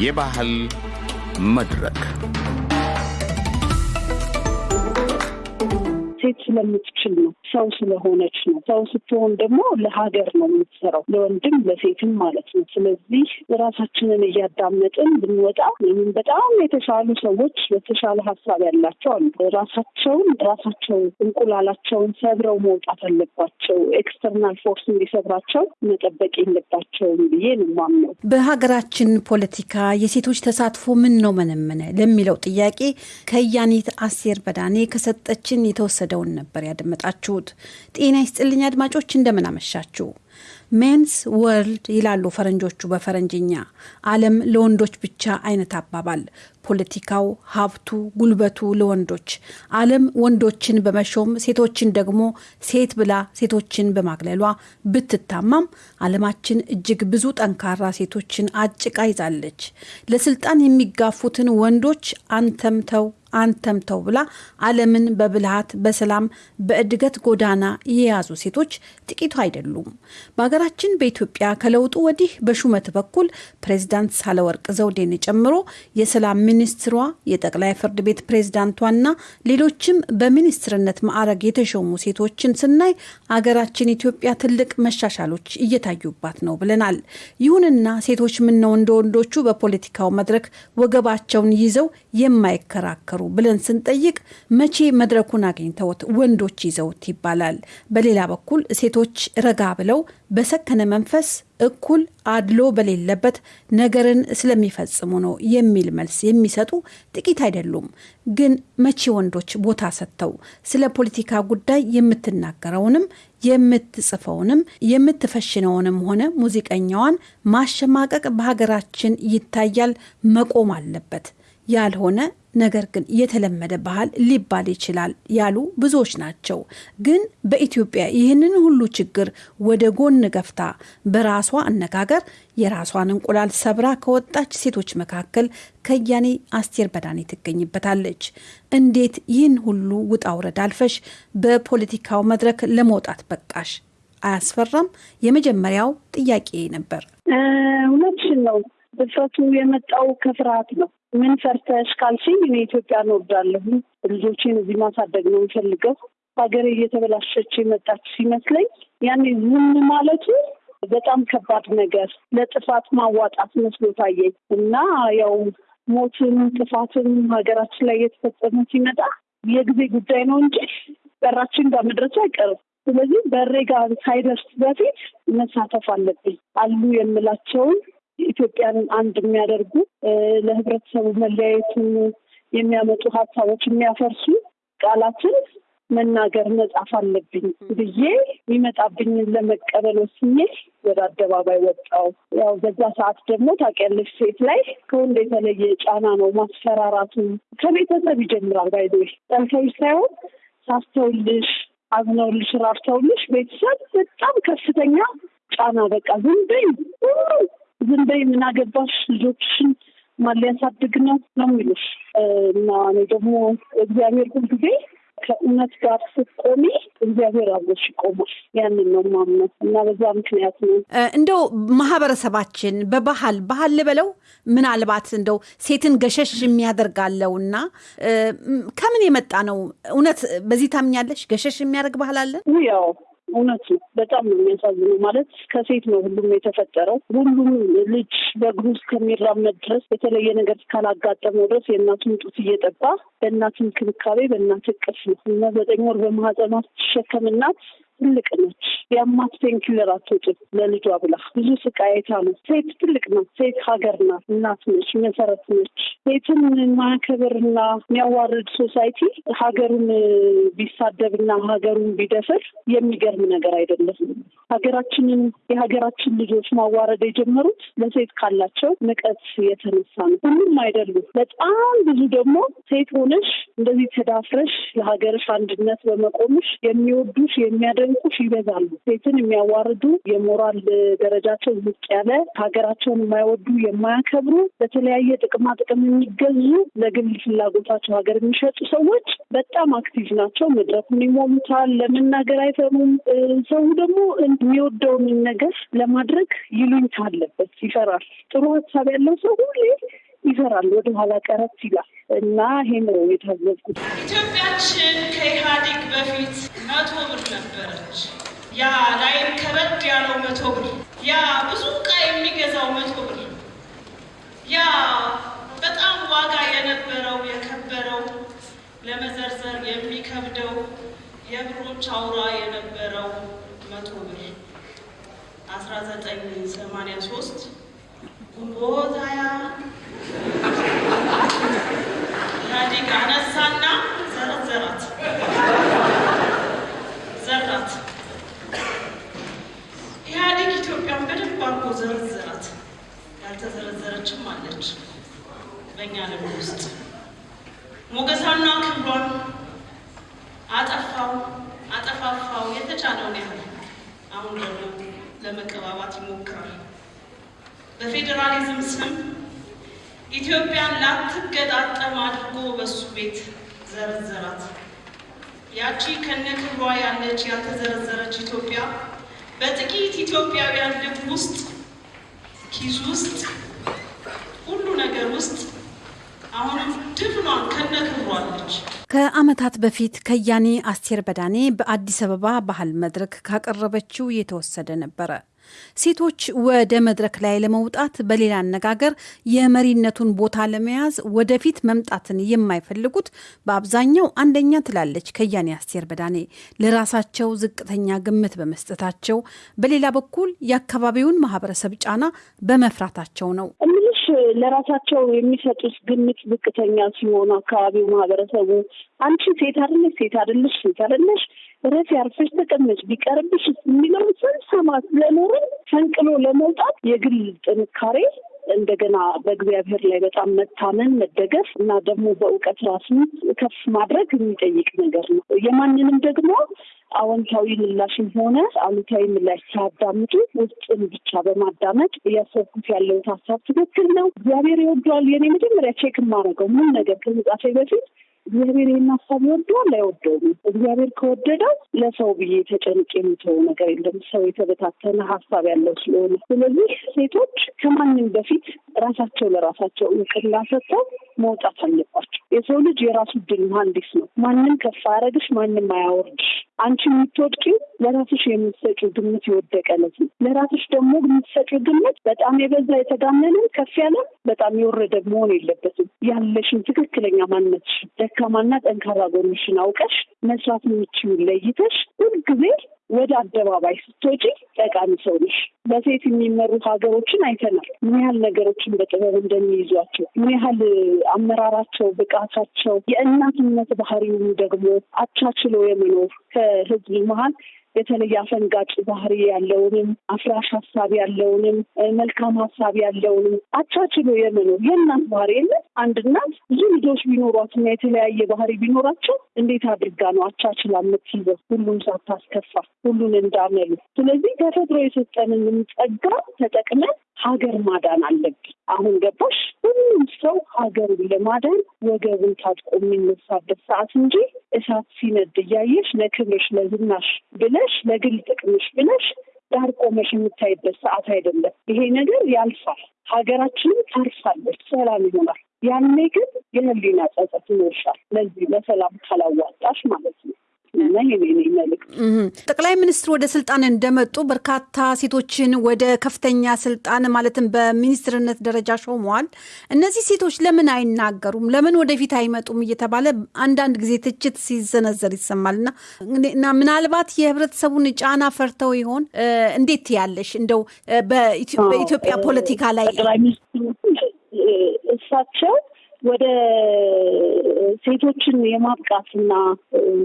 የባህል መድረክ ሴት ስለምትችል ነው። ሰው ስለሆነች ነው። ሰው ስትሆን ደግሞ ለሀገር ነው የምትሰራው፣ ለወንድም ለሴትም ማለት ነው። ስለዚህ ራሳችንን እያዳመጥን ብንወጣ በጣም የተሻሉ ሰዎች በተሻለ ሀሳብ ያላቸው አሉ። ራሳቸውን ራሳቸው እንቁላላቸውን ሰብረው መውጣት አለባቸው። external force እንዲሰብራቸው መጠበቅ የለባቸውም ብዬ ነው የማምነው። በሀገራችን ፖለቲካ የሴቶች ተሳትፎ ምን ነው መነመነ ለሚለው ጥያቄ ከያኒት አስቴር በዳኔ ከሰጠችን የተወሰደውን ነበር ያደመጣችሁት። ጤና ይስጥልኝ አድማጮች፣ እንደምን አመሻችሁ። man's world ይላሉ ፈረንጆቹ በፈረንጅኛ። ዓለም ለወንዶች ብቻ አይነት አባባል። ፖለቲካው፣ ሀብቱ፣ ጉልበቱ ለወንዶች። ዓለም ወንዶችን በመሾም ሴቶችን ደግሞ ሴት ብላ ሴቶችን በማግለሏ ብትታማም ዓለማችን እጅግ ብዙ ጠንካራ ሴቶችን አጭቃ ይዛለች። ለስልጣን የሚጋፉትን ወንዶች አንተም ተው አንተም ተው ብላ ዓለምን በብልሃት በሰላም በእድገት ጎዳና የያዙ ሴቶች ጥቂቱ አይደሉም። በሀገራችን በኢትዮጵያ ከለውጡ ወዲህ በሹመት በኩል ፕሬዚዳንት ሳህለወርቅ ዘውዴን ጨምሮ የሰላም ሚኒስትሯ፣ የጠቅላይ ፍርድ ቤት ፕሬዚዳንቷና ሌሎችም በሚኒስትርነት ማዕረግ የተሾሙ ሴቶችን ስናይ አገራችን ኢትዮጵያ ትልቅ መሻሻሎች እየታዩባት ነው ብለናል። ይሁንና ሴቶች ምነው እንደ ወንዶቹ በፖለቲካው መድረክ ወገባቸውን ይዘው የማይከራከሩ ብለን ስንጠይቅ መቼ መድረኩን አግኝተውት ወንዶች ይዘውት ይባላል። በሌላ በኩል ሴቶች ረጋ ብለው በሰከነ መንፈስ እኩል አድሎ በሌለበት ነገርን ስለሚፈጽሙ ነው የሚል መልስ የሚሰጡ ጥቂት አይደሉም። ግን መቼ ወንዶች ቦታ ሰጥተው ስለ ፖለቲካ ጉዳይ የምትናገረውንም የምትጽፈውንም የምትፈሽነውንም ሆነ ሙዚቀኛዋን ማሸማቀቅ በሀገራችን ይታያል፣ መቆም አለበት ያልሆነ ነገር ግን የተለመደ ባህል ሊባል ይችላል ያሉ ብዙዎች ናቸው። ግን በኢትዮጵያ ይህንን ሁሉ ችግር ወደ ጎን ገፍታ በራሷ አነጋገር የራሷን እንቁላል ሰብራ ከወጣች ሴቶች መካከል ከያኔ አስቴር በዳኔ ትገኝበታለች። እንዴት ይህን ሁሉ ውጣ ውረድ አልፈሽ በፖለቲካው መድረክ ለመውጣት በቃሽ? አያስፈራም? የመጀመሪያው ጥያቄ ነበር። እውነትሽን ነው። ድፍረቱ የመጣው ከፍርሃት ነው። ምን ፈርተሽ ካልሽኝ እኔ ኢትዮጵያን እወዳለሁ። ልጆቼን እዚህ ማሳደግ ነው የምፈልገው። ሀገሬ እየተበላሸች የመጣች ሲመስለኝ ያኔ ዝም ማለቱ በጣም ከባድ ነገር ለጥፋት ማዋጣት መስሎ ታየኝ እና ያው ሞትም ጥፋትም ሀገራችን ላይ እየተፈጸመ ሲመጣ የጊዜ ጉዳይ ነው እንጂ በራችን ጋር መድረሱ አይቀርም። ስለዚህ በሬ ጋር ሳይደርስ በፊት መሳተፍ አለብኝ አሉ የምላቸውን ኢትዮጵያን አንድ የሚያደርጉ ለህብረተሰቡ መለያየትን የሚያመጡ ሀሳቦች የሚያፈርሱ ቃላትን መናገር መጻፍ አለብኝ ብዬ የሚመጣብኝን ለመቀበል ወስኜ ወደ አደባባይ ወጣው። ያው በዛ ሰዓት ደግሞ ታውቂያለሽ፣ ሴት ላይ ከወንድ የተለየ ጫና ነው ማስፈራራቱ። ከቤተሰብ ይጀምራል። ባይዘ ጠልተውሽ ሳይሆን ሳስተውልሽ፣ አዝነውልሽ፣ ራርተውልሽ ቤተሰብ በጣም ከፍተኛ ጫና በቃ ዝም በይ አገባሽ ልጆችሽን ማን ሊያሳድግ ነው ነው የሚሉሽ እና እኔ ደግሞ እግዚአብሔር ሁልጊዜ ከእውነት ጋር ስትቆሚ እግዚአብሔር አብሮሽ ይቆማል። ያንን ነው ማምነው እና በዛ ምክንያት ነው እንደው ማህበረሰባችን በባህል ባህል ልበለው ምናልባት እንደው ሴትን ገሸሽ የሚያደርጋለው እና ከምን የመጣ ነው? እውነት በዚህ ታምኛለሽ? ገሸሽ የሚያደርግ ባህል አለን? ያው እውነት ነው። በጣም ነው የሚያሳዝነው። ማለት ከሴት ነው ሁሉም የተፈጠረው። ሁሉም ልጅ በእግሩ እስከሚራመድ ድረስ የተለየ ነገር እስካላጋጠመው ድረስ የእናቱን ጡት እየጠባ በእናት እንክብካቤ በእናት እቅፍ ነው እና ዘጠኝ ወር በማህፀኗ ስትሸከም እናት ትልቅ ነች። የአማት painkiller አትውጥም ለልጇ ብላ ብዙ ስቃይ ነው። ሴት ትልቅ ናት። ሴት ሀገር ናት፣ እናት ነች፣ መሰረት ነች። ሴትን ማያከብርና የሚያዋርድ society ሀገሩን ቢሳደብና ሀገሩን ቢደፍር የሚገርም ነገር አይደለም። ሀገራችንን የሀገራችን ልጆች ማዋረድ የጀመሩት ለሴት ካላቸው ንቀት የተነሳ ነው። ሁሉም አይደሉም። በጣም ብዙ ደግሞ ሴት ሆነሽ እንደዚህ ተዳፍረሽ ለሀገርሽ አንድነት በመቆምሽ የሚወዱሽ የሚያደ የሚያደንቁሽ ይበዛሉ። ሴትን የሚያዋርዱ የሞራል ደረጃቸው ዝቅ ያለ ሀገራቸውን የማይወዱ የማያከብሩ፣ በተለያየ ጥቅማ ጥቅም የሚገዙ ለግል ፍላጎታቸው ሀገር የሚሸጡ ሰዎች በጣም active ናቸው። መድረኩን ይሞሉታል። ለመናገር አይፈሩም። ሰው ደግሞ የሚወደውን ነገር ለማድረግ ይሉኝታ አለበት፣ ይፈራል። ጥሩ ሀሳብ ያለው ሰው ሁሌ ይፈራል፣ ወደኋላ ቀረት ይላል እና ይሄ ነው የታዘብኩት። ኢትዮጵያችን ከኢህአዴግ በፊት መቶ ብር ነበረች። ያ ላይም ከበድ ያለው መቶ ብር፣ ያ ብዙ ዕቃ የሚገዛው መቶ ብር፣ ያ በጣም ዋጋ የነበረው የከበረው ለመዘርዘር የሚከብደው የብሮች አውራ የነበረው መቶ ብር አስራ ዘጠኝ ሰማንያ ሶስት ግንቦት ሃያ ኢህአዴግ አነሳና ዘረዘራት ዘራት። ኢህአዴግ ኢትዮጵያን በደንብ አድርጎ ዘረዘራት። ያልተዘረዘረችም አለች በእኛ ልብ ውስጥ ሞገሳና ክብሯን አጠፋው አጠፋፋው የተቻለውን ያህል አሁን ደግሞ ለመቀባባት ይሞክራል። በፌዴራሊዝም ስም ኢትዮጵያን ላትገጣጠም አድርጎ በሱ ቤት ዘረዘራት። ያቺ ከነ ክብሯ ያለች ያልተዘረዘረች ኢትዮጵያ በጥቂት ኢትዮጵያውያን ልብ ውስጥ ኪስ ውስጥ ሁሉ ነገር ውስጥ አሁንም ድፍኗን ከነ ክብሯ አለች። ከዓመታት በፊት ከያኔ አስቴር በዳኔ በአዲስ አበባ ባህል መድረክ ካቀረበችው የተወሰደ ነበረ። ሴቶች ወደ መድረክ ላይ ለመውጣት በሌላ አነጋገር የመሪነቱን ቦታ ለመያዝ ወደፊት መምጣትን የማይፈልጉት በአብዛኛው አንደኛ ትላለች ከያኔ አስቴር በዳኔ። ለራሳቸው ዝቅተኛ ግምት በመስጠታቸው፣ በሌላ በኩል የአካባቢውን ማህበረሰብ ጫና በመፍራታቸው ነው። እምልሽ ለራሳቸው የሚሰጡት ግምት ዝቅተኛ ሲሆን አካባቢው ማህበረሰቡ አንቺ ሴት አይደለሽ፣ ሴት አይደለሽ፣ ሴት አይደለሽ ረፊ ያርፈሽ ተቀመጭ ቢቀርብሽ የሚለው ስንሰማ ስለኖርን ፈንቅሎ ለመውጣት የግል ጥንካሬ እንደገና በእግዚአብሔር ላይ በጣም መታመን መደገፍ እና ደግሞ በእውቀት ራስን ከፍ ማድረግ የሚጠይቅ ነገር ነው። የማንንም ደግሞ አዎንታዊ ምላሽም ሆነ አሉታዊ ምላሽ ሳያዳምጡ ውስጥን ብቻ በማዳመጥ እያሰብኩት ያለውን ሀሳብ ትክክል ነው፣ እግዚአብሔር ይወደዋል። የኔ መጀመሪያ check የማደርገው ምን ነገር ከመጻፌ በፊት እግዚአብሔር ይህን ሀሳብ ይወደዋል አይወደውም? እግዚአብሔር ከወደደው ለሰው ብዬ ተጨንቅ የምተው ነገር የለም። ሰው የተበታተነ ሀሳብ ያለው ስለሆነ፣ ስለዚህ ሴቶች ከማንም በፊት ራሳቸው ለራሳቸው እውቅና ሰጥተው መውጣት አለባቸው። የሰው ልጅ የራሱ ድል መሀንዲስ ነው። ማንም ከፍ አያረግሽ፣ ማንም አያወርድሽ። አንቺ የምትወድቂው ለራስሽ የምትሰጪው ግምት የወደቀለት ነው። ለራስሽ ደግሞ የምትሰጪው ግምት በጣም የበዛ የተጋነነ ከፍ ያለ በጣም የወረደ መሆን የለበትም። ያለሽን ትክክለኛ ማንነትሽን ደካማና ጠንካራ ጎንሽን አውቀሽ መስራት የምችውን ለይተሽ ሁልጊዜ ወደ አደባባይ ስትወጪ ጠቃሚ ሰው ነሽ። በሴት የሚመሩ ሀገሮችን አይተናል። ምን ያህል ነገሮችን በጥበብ እንደሚይዟቸው፣ ምን ያህል አመራራቸው፣ ብቃታቸው፣ የእናትነት ባህሪውን ደግሞ አቻችሎ የመኖር ከህዝብ መሀል የተለየ አፈንጋጭ ባህሪ ያለውንም አፍራሽ ሀሳብ ያለውንም መልካም ሀሳብ ያለውንም አቻችሎ የመኖር የእናት ባህሪ የለም። አንድ እናት ብዙ ልጆች ቢኖሯትና የተለያየ ባህሪ ቢኖራቸው እንዴት አድርጋ ነው አቻችላ የምትይዘው? ሁሉም ሳታስከፋ ሁሉን እንዳመሉ። ስለዚህ ተፈጥሮ የሰጠንን ጸጋ ተጠቅመን ሀገር ማዳን አለብን። አሁን ገባሽ? ሁሉም ሰው ሀገሩን ለማዳን ወገቡን ታጥቆ የሚነሳበት ሰዓት እንጂ እሳት ሲነድ እያየሽ ለክብርሽ ለዝናሽ ብለሽ ለግል ጥቅምሽ ብለሽ ዳር ቆመሽ የምታይበት ሰዓት አይደለም። ይሄ ነገር ያልፋል። ሀገራችንም ታርፋለች፣ ሰላም ይሆናል። ያኔ ግን የህሊና ጸጸት ይኖርሻል። ለዚህ ለሰላም ካላዋጣሽ ማለት ነው። ጠቅላይ ሚኒስትር ወደ ስልጣን እንደመጡ በርካታ ሴቶችን ወደ ከፍተኛ ስልጣን ማለትም በሚኒስትርነት ደረጃ ሾመዋል። እነዚህ ሴቶች ለምን አይናገሩም? ለምን ወደፊት አይመጡም? እየተባለ አንዳንድ ጊዜ ትችት ሲዘነዘር ይሰማል እና እና ምናልባት የህብረተሰቡን ጫና ፈርተው ይሆን? እንዴት ያለሽ እንደው በኢትዮጵያ ፖለቲካ ላይ ጠቅላይ ሚኒስትሩ እሳቸው ወደ ሴቶችን የማብቃትና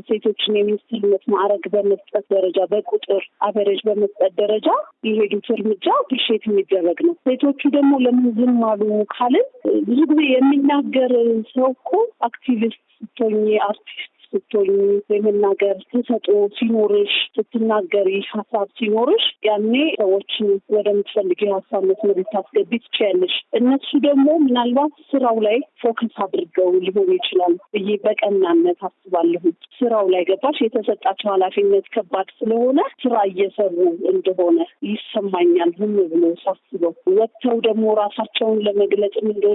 ሴቶችን የሚኒስትርነት ማዕረግ በመስጠት ደረጃ በቁጥር average በመስጠት ደረጃ የሄዱት እርምጃ appreciate የሚደረግ ነው። ሴቶቹ ደግሞ ለምን ዝም አሉ ካልን ብዙ ጊዜ የሚናገር ሰው እኮ አክቲቪስት ስትሆኚ፣ አርቲስት ስትሆኝ የመናገር ተሰጥኦ ሲኖርሽ ስትናገሪ ሀሳብ ሲኖርሽ ያኔ ሰዎችን ወደምትፈልጊው ሀሳብ መስመር ልታስገቢ ትችያለሽ። እነሱ ደግሞ ምናልባት ስራው ላይ focus አድርገው ሊሆን ይችላል ብዬ በቀናነት አስባለሁ። ስራው ላይ ገባሽ የተሰጣቸው ኃላፊነት ከባድ ስለሆነ ስራ እየሰሩ እንደሆነ ይሰማኛል። ዝም ብሎ ሳስበው ወጥተው ደግሞ ራሳቸውን ለመግለጽም እንደ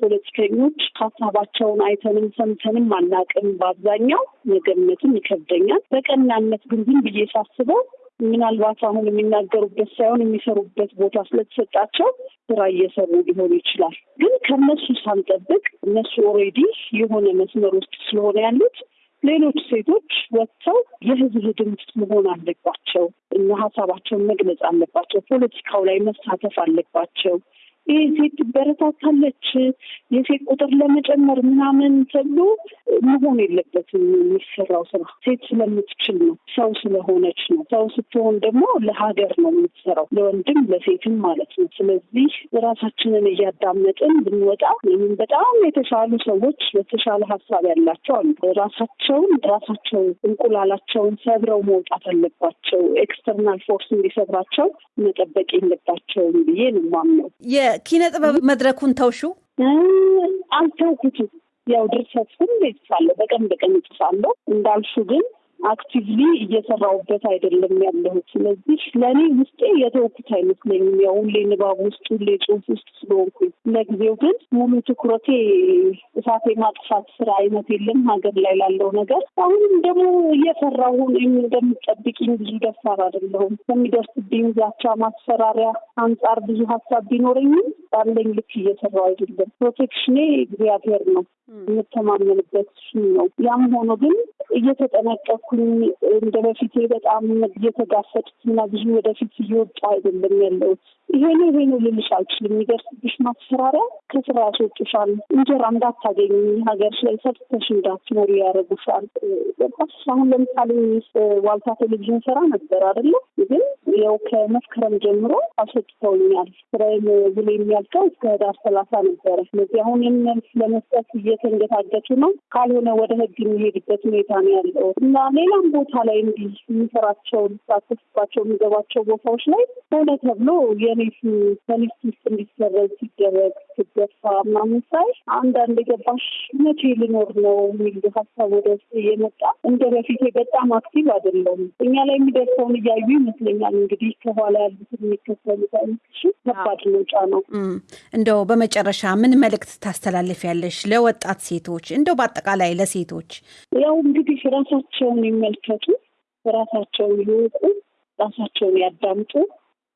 ፖለቲከኞች ሀሳባቸውን አይተንም ሰምተንም አናውቅም። በአብዛኛው መገመትም ይከብደኛል። በቀናነት ግን ዝም ብዬ ሳስበው ምናልባት አሁን የሚናገሩበት ሳይሆን የሚሰሩበት ቦታ ስለተሰጣቸው ስራ እየሰሩ ሊሆን ይችላል። ግን ከነሱ ሳንጠብቅ እነሱ already የሆነ መስመር ውስጥ ስለሆነ ያሉት ሌሎች ሴቶች ወጥተው የህዝብ ድምፅ መሆን አለባቸው እና ሀሳባቸውን መግለጽ አለባቸው። ፖለቲካው ላይ መሳተፍ አለባቸው። ይህ ሴት ትበረታታለች፣ የሴት ቁጥር ለመጨመር ምናምን ተብሎ መሆን የለበትም። የሚሰራው ስራ ሴት ስለምትችል ነው፣ ሰው ስለሆነች ነው። ሰው ስትሆን ደግሞ ለሀገር ነው የምትሰራው፣ ለወንድም ለሴትም ማለት ነው። ስለዚህ ራሳችንን እያዳመጥን ብንወጣ በጣም የተሻሉ ሰዎች በተሻለ ሀሳብ ያላቸው አሉ። ራሳቸውን ራሳቸው እንቁላላቸውን ሰብረው መውጣት አለባቸው። external force እንዲሰብራቸው መጠበቅ የለባቸውም ብዬ ነው የማምነው። የኪነ ጥበብ መድረኩን ተውሹ? አልተውኩትም። ያው ድርሰት ሁሌ እጽፋለሁ፣ በቀን በቀን እጽፋለሁ እንዳልሹ ግን actively እየሰራሁበት አይደለም ያለሁት። ስለዚህ ለእኔ ውስጤ የተውኩት አይመስለኝም። ያው ሁሌ ንባብ ውስጥ ሁሌ ጽሁፍ ውስጥ ስለሆንኩኝ፣ ለጊዜው ግን ሙሉ ትኩረቴ እሳት የማጥፋት ስራ አይነት የለም ሀገር ላይ ላለው ነገር። አሁንም ደግሞ እየሰራሁ እኔም እንደምጠብቂኝ ብዙ ደፋር አይደለሁም። ከሚደርስብኝ ዛቻ፣ ማስፈራሪያ አንጻር ብዙ ሀሳብ ቢኖረኝም ባለኝ ልክ እየሰራሁ አይደለም። ፕሮቴክሽኔ እግዚአብሔር ነው የምተማመንበት ነው። ያም ሆኖ ግን እየተጠነቀኩኝ እንደ በፊቴ በጣም እየተጋፈጥኩ እና ብዙ ወደፊት እየወጡ አይደለም ያለሁት። ይሄ ነው ይሄ ነው ልልሽ አልችልም። የሚደርስብሽ ማስፈራሪያ ከስራ ያስወጡሻል። እንጀራ እንዳታገኝ ሀገርሽ ላይ ሰርተሽ እንዳትኖሪ ያደርጉሻል። ገባሽ? አሁን ለምሳሌ ዋልታ ቴሌቪዥን ስራ ነበር አይደለ? ግን ያው ከመስከረም ጀምሮ አስወጥተውኛል። ስራዬን ብሎ የሚያልቀው እስከ ህዳር ሰላሳ ነበረ። ስለዚህ አሁን መልስ ለመስጠት እየተንገታገቱ ነው። ካልሆነ ወደ ህግ የሚሄድበት ሁኔታ ነው ያለው እና ሌላም ቦታ ላይ እንዲህ የሚሰራቸው ሊሳተፍባቸው የሚገባቸው ቦታዎች ላይ ሆነ ተብሎ የኔ ከ list ውስጥ እንዲሰረዝ ሲደረግ ሲገፋ ምናምን ሳይ አንዳንድ የገባሽ መቼ ልኖር ነው የሚል ሀሳብ ወደ ውስጥ እየመጣ እንደ በፊቴ በጣም active አይደለም። እኛ ላይ የሚደርሰውን እያዩ ይመስለኛል እንግዲህ ከኋላ ያሉትን የሚከተሉት አይነትሽ ከባድ ነው። እንደው በመጨረሻ ምን መልእክት ታስተላልፊያለሽ ለወጣት ሴቶች፣ እንደው በአጠቃላይ ለሴቶች? ያው እንግዲህ ራሳቸውን ይመልከቱ፣ ራሳቸውን ይወቁ፣ ራሳቸውን ያዳምጡ።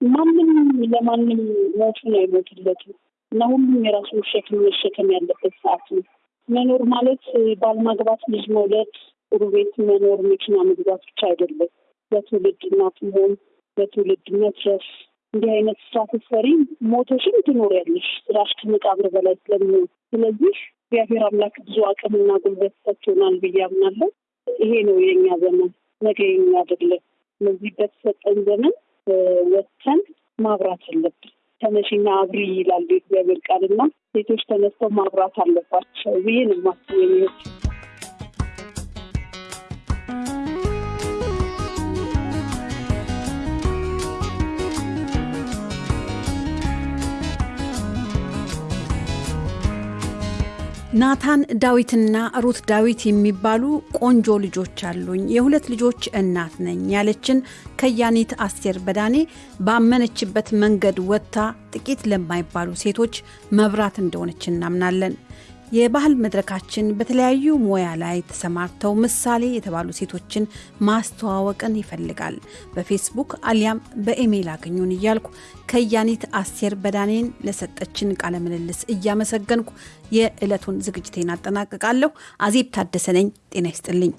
ማንም ለማንም ሞቱን አይሞትለትም እና ሁሉም የራሱን ሸክም መሸከም ያለበት ሰዓት ነው። መኖር ማለት ባል ማግባት፣ ልጅ መውለድ፣ ጥሩ ቤት መኖር፣ መኪና መግዛት ብቻ አይደለም። በትውልድ እናት መሆን፣ በትውልድ መትረፍ እንዲህ አይነት ስራ ስትሰሪ ሞተሽም ትኖሪያለሽ ስራሽ ከመቃብር በላይ ስለሚሆን። ስለዚህ እግዚአብሔር አምላክ ብዙ አቅምና ጉልበት ሰጥቶናል ብዬ አምናለሁ። ይሄ ነው የእኛ ዘመን፣ ነገ የኛ አይደለም። ስለዚህ በተሰጠን ዘመን ወጥተን ማብራት አለብን። ተነሽና አብሪ ይላል የእግዚአብሔር ቃልና ሴቶች ተነስተው ማብራት አለባቸው ብዬ ነው የማስበው ናታን ዳዊትና ሩት ዳዊት የሚባሉ ቆንጆ ልጆች አሉኝ። የሁለት ልጆች እናት ነኝ ያለችን ከያኒት አስቴር በዳኔ ባመነችበት መንገድ ወጥታ ጥቂት ለማይባሉ ሴቶች መብራት እንደሆነች እናምናለን። የባህል መድረካችን በተለያዩ ሙያ ላይ ተሰማርተው ምሳሌ የተባሉ ሴቶችን ማስተዋወቅን ይፈልጋል። በፌስቡክ አሊያም በኢሜይል አገኙን እያልኩ ከያኒት አስቴር በዳኔን ለሰጠችን ቃለ ምልልስ እያመሰገንኩ የዕለቱን ዝግጅቴን አጠናቅቃለሁ። አዜብ ታደሰ ነኝ። ጤና ይስጥልኝ።